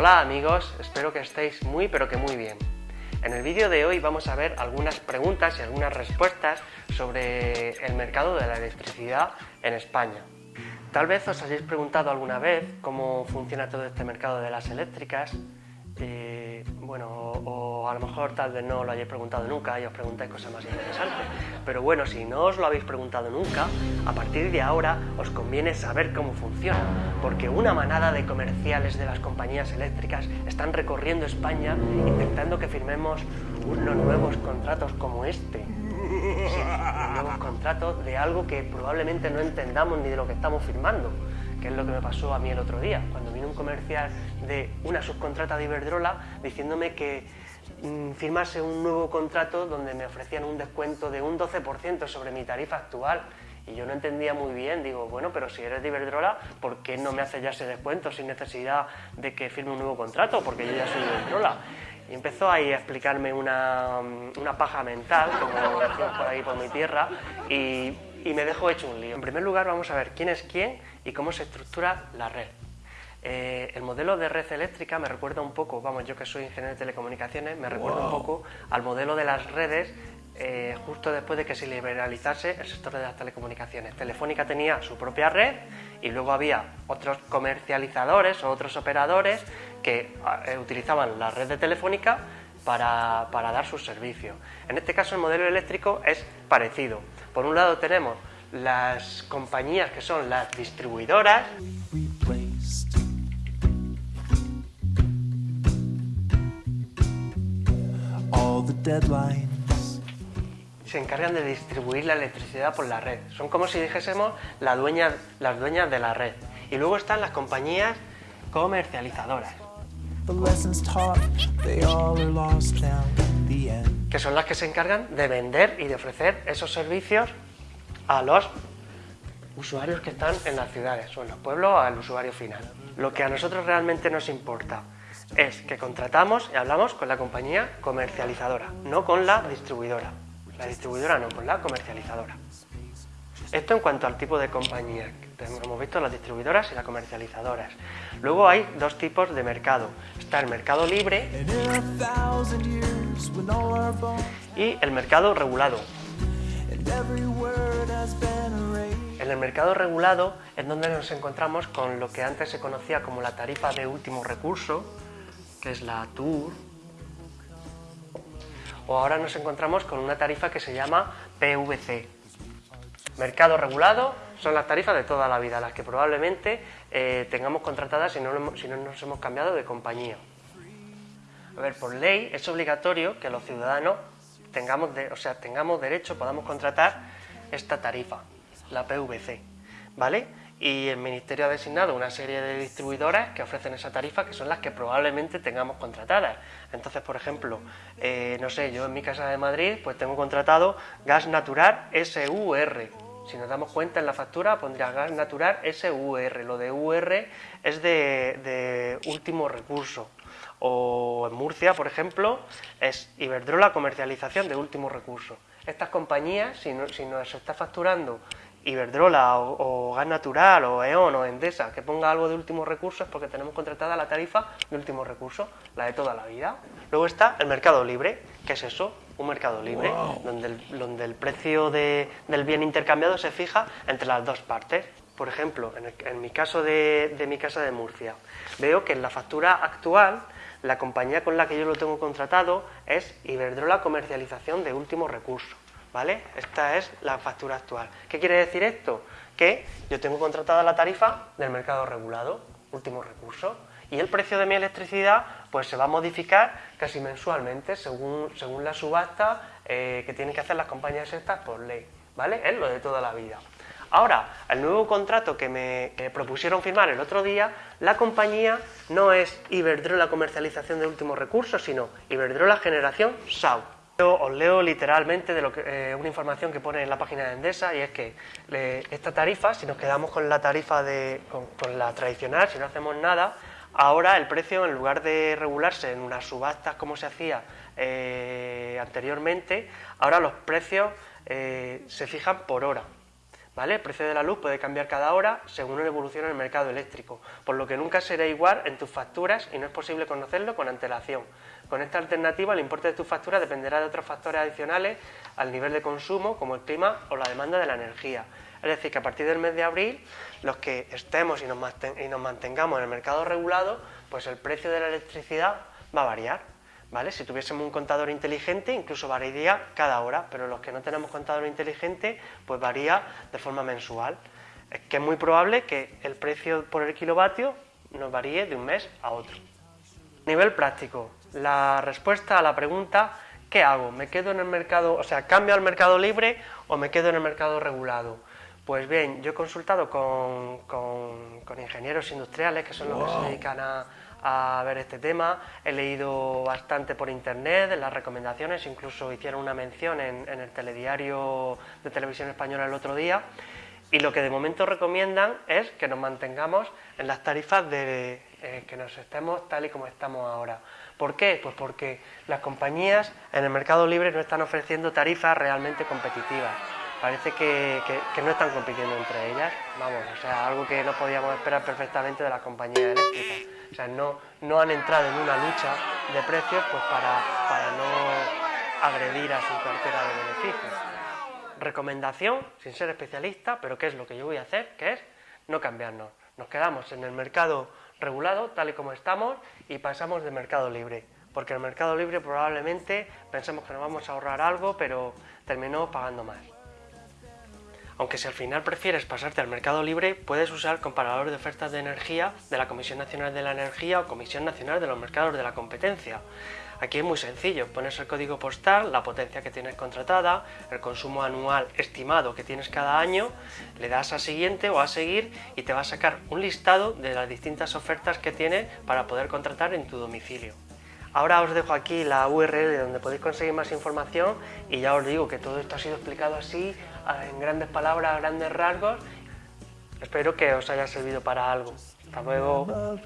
Hola amigos, espero que estéis muy pero que muy bien. En el vídeo de hoy vamos a ver algunas preguntas y algunas respuestas sobre el mercado de la electricidad en España. Tal vez os hayáis preguntado alguna vez cómo funciona todo este mercado de las eléctricas, eh, bueno, o, a lo mejor tal vez no lo hayáis preguntado nunca y os preguntáis cosas más interesantes. Pero bueno, si no os lo habéis preguntado nunca, a partir de ahora os conviene saber cómo funciona, porque una manada de comerciales de las compañías eléctricas están recorriendo España intentando que firmemos unos nuevos contratos como este. Nuevos contratos de algo que probablemente no entendamos ni de lo que estamos firmando que es lo que me pasó a mí el otro día, cuando vino un comercial de una subcontrata de Iberdrola diciéndome que mm, firmase un nuevo contrato donde me ofrecían un descuento de un 12% sobre mi tarifa actual. Y yo no entendía muy bien, digo, bueno, pero si eres de Iberdrola, ¿por qué no me haces ya ese descuento sin necesidad de que firme un nuevo contrato? Porque yo ya soy de Iberdrola. Y empezó ahí a explicarme una, una paja mental, como decimos por ahí por mi tierra, y y me dejo hecho un lío. En primer lugar vamos a ver quién es quién y cómo se estructura la red. Eh, el modelo de red eléctrica me recuerda un poco, vamos, yo que soy ingeniero de telecomunicaciones, me recuerda un poco al modelo de las redes eh, justo después de que se liberalizase el sector de las telecomunicaciones. Telefónica tenía su propia red y luego había otros comercializadores o otros operadores que eh, utilizaban la red de Telefónica para, para dar sus servicios. En este caso el modelo eléctrico es parecido. Por un lado tenemos las compañías que son las distribuidoras, se encargan de distribuir la electricidad por la red. Son como si dijésemos las dueñas de la red. Y luego están las compañías comercializadoras que son las que se encargan de vender y de ofrecer esos servicios a los usuarios que están en las ciudades o en los pueblos al usuario final. Lo que a nosotros realmente nos importa es que contratamos y hablamos con la compañía comercializadora, no con la distribuidora. La distribuidora no, con la comercializadora. Esto en cuanto al tipo de compañía. Hemos visto las distribuidoras y las comercializadoras. Luego hay dos tipos de mercado. Está el mercado libre y el mercado regulado. En el mercado regulado es donde nos encontramos con lo que antes se conocía como la tarifa de último recurso, que es la TUR, o ahora nos encontramos con una tarifa que se llama PVC. Mercado regulado son las tarifas de toda la vida, las que probablemente eh, tengamos contratadas si no, si no nos hemos cambiado de compañía. A ver, por ley es obligatorio que los ciudadanos tengamos, o sea, tengamos derecho, podamos contratar esta tarifa, la PVC, ¿vale? Y el Ministerio ha designado una serie de distribuidoras que ofrecen esa tarifa, que son las que probablemente tengamos contratadas. Entonces, por ejemplo, eh, no sé, yo en mi casa de Madrid, pues tengo contratado gas natural SUR. Si nos damos cuenta en la factura pondría gas natural SUR. Lo de UR es de último recurso o en Murcia, por ejemplo, es Iberdrola comercialización de último recurso. Estas compañías, si, no, si nos está facturando Iberdrola o, Gas Natural o E.ON o Endesa que ponga algo de último recurso es porque tenemos contratada la tarifa de último recurso, la de toda la vida. Luego está el mercado libre, ¿qué es eso? Un mercado libre, donde, el, donde el precio del bien intercambiado se fija entre las dos partes. Por ejemplo, en, en mi caso de, de mi casa de Murcia, veo que en la factura actual la compañía con la que yo lo tengo contratado es Iberdrola Comercialización de Último Recurso. Esta es la factura actual. ¿Qué quiere decir esto? Que yo tengo contratada la tarifa del mercado regulado, último recurso, y el precio de mi electricidad pues se va a modificar casi mensualmente según, según la subasta eh, que tienen que hacer las compañías estas por ley. ¿Vale? Es lo de toda la vida. Ahora, el nuevo contrato que me propusieron firmar el otro día, la compañía no es Iberdrola Comercialización de Últimos Recursos, sino Iberdrola Generación SAU. Os leo literalmente de eh, una información que pone en la página de Endesa y es que esta tarifa, si nos quedamos con la tarifa de, con, la tradicional, si no hacemos nada, ahora el precio en lugar de regularse en unas subastas como se hacía eh, anteriormente, ahora los precios eh, se fijan por hora. El precio de la luz puede cambiar cada hora según la evolución en el mercado eléctrico, por lo que nunca será igual en tus facturas y no es posible conocerlo con antelación. Con esta alternativa el importe de tus facturas dependerá de otros factores adicionales al nivel de consumo, como el clima o la demanda de la energía. Es decir, que a partir del mes de abril, los que estemos y nos mantengamos en el mercado regulado, pues el precio de la electricidad va a variar. ¿Vale? Si tuviésemos un contador inteligente, incluso variaría cada hora, pero los que no tenemos contador inteligente, pues varía de forma mensual. Es que es muy probable que el precio por el kilovatio nos varíe de un mes a otro. Nivel práctico, la respuesta a la pregunta ¿qué hago? ¿Me quedo en el mercado, o sea, cambio al mercado libre o me quedo en el mercado regulado? Pues bien, yo he consultado con, con ingenieros industriales, que son los que se dedican a, a ver este tema, he leído bastante por internet, las recomendaciones, incluso hicieron una mención en, el telediario de televisión española el otro día, y lo que de momento recomiendan es que nos mantengamos en las tarifas de eh, que nos estemos tal y como estamos ahora. ¿Por qué? Pues porque las compañías en el mercado libre no están ofreciendo tarifas realmente competitivas parece que, no están compitiendo entre ellas, vamos, o sea, algo que no podíamos esperar perfectamente de las compañías eléctricas. O sea, no, no han entrado en una lucha de precios pues para, para no agredir a su cartera de beneficios. Recomendación, sin ser especialista, pero ¿qué es lo que yo voy a hacer? Que es no cambiarnos. Nos quedamos en el mercado regulado, tal y como estamos, y pasamos de mercado libre. Porque el mercado libre probablemente pensemos que nos vamos a ahorrar algo, pero terminamos pagando más. Aunque si al final prefieres pasarte al mercado libre, puedes usar comparador de ofertas de energía de la Comisión Nacional de la Energía o Comisión Nacional de los Mercados de la Competencia. Aquí es muy sencillo, pones el código postal, la potencia que tienes contratada, el consumo anual estimado que tienes cada año, le das a siguiente o a seguir y te va a sacar un listado de las distintas ofertas que tienes para poder contratar en tu domicilio. Ahora os dejo aquí la URL donde podéis conseguir más información y ya os digo que todo esto ha sido explicado así, en grandes palabras, grandes rasgos. Espero que os haya servido para algo. Hasta luego.